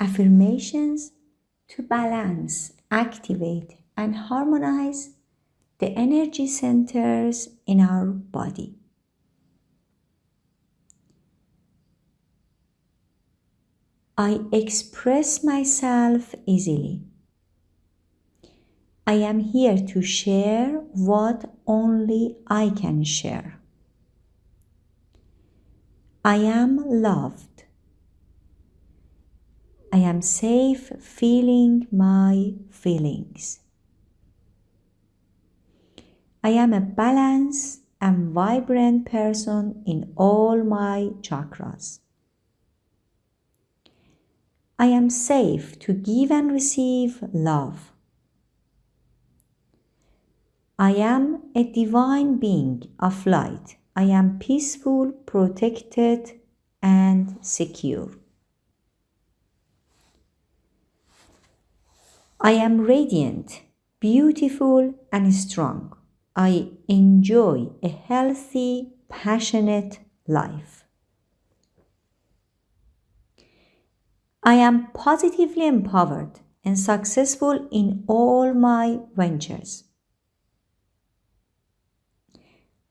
affirmations to balance, activate, and harmonize the energy centers in our body. I express myself easily. I am here to share what only I can share. I am loved. I am safe feeling my feelings. I am a balanced and vibrant person in all my chakras. I am safe to give and receive love. I am a divine being of light. I am peaceful, protected, and secure. I am radiant, beautiful, and strong. I enjoy a healthy, passionate life. I am positively empowered and successful in all my ventures.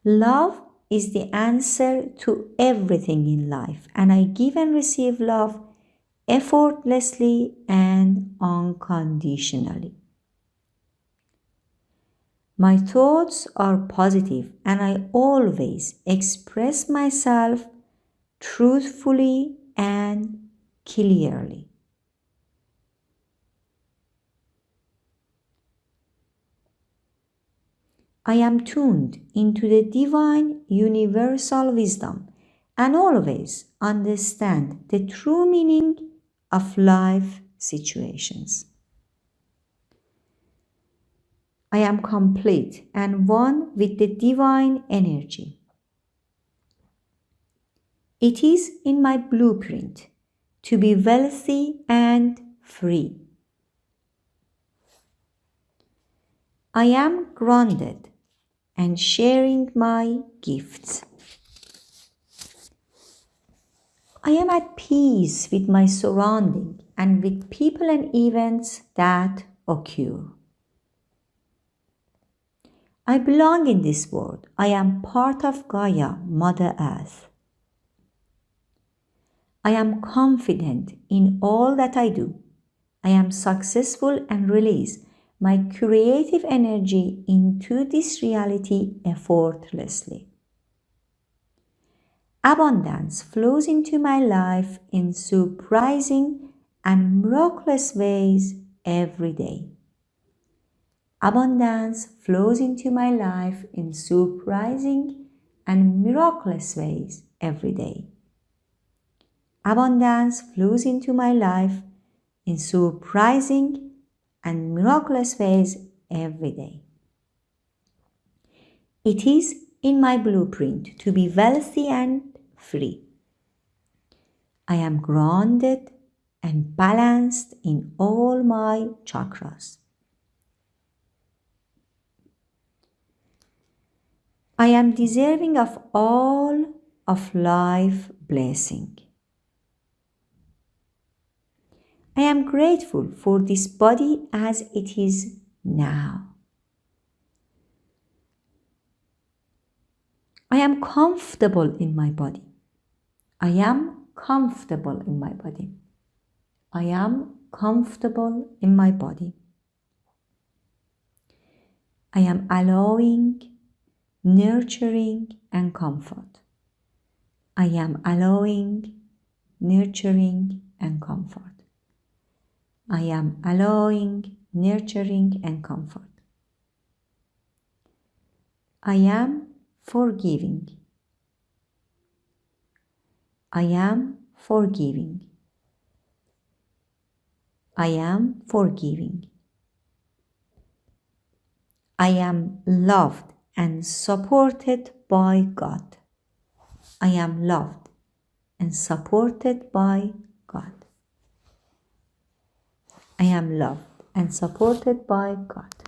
Love is the answer to everything in life, and I give and receive love effortlessly and unconditionally. My thoughts are positive, and I always express myself truthfully and clearly. I am tuned into the divine universal wisdom and always understand the true meaning of life situations. I am complete and one with the divine energy. It is in my blueprint to be wealthy and free. I am grounded and sharing my gifts. I am at peace with my surrounding and with people and events that occur. I belong in this world. I am part of Gaia, Mother Earth. I am confident in all that I do. I am successful and release my creative energy into this reality effortlessly. Abundance flows into my life in surprising and miraculous ways every day. Abundance flows into my life in surprising and miraculous ways every day. Abundance flows into my life in surprising and miraculous ways every day. It is in my blueprint to be wealthy and free. I am grounded and balanced in all my chakras. I am deserving of all of life blessing. I am grateful for this body as it is now. I am comfortable in my body. I am comfortable in my body. I am comfortable in my body. I am allowing, nurturing, and comfort. I am allowing, nurturing, and comfort. I am allowing, nurturing, and comfort. I am forgiving. I am forgiving. I am forgiving. I am loved and supported by God. I am loved and supported by God. I am loved and supported by God.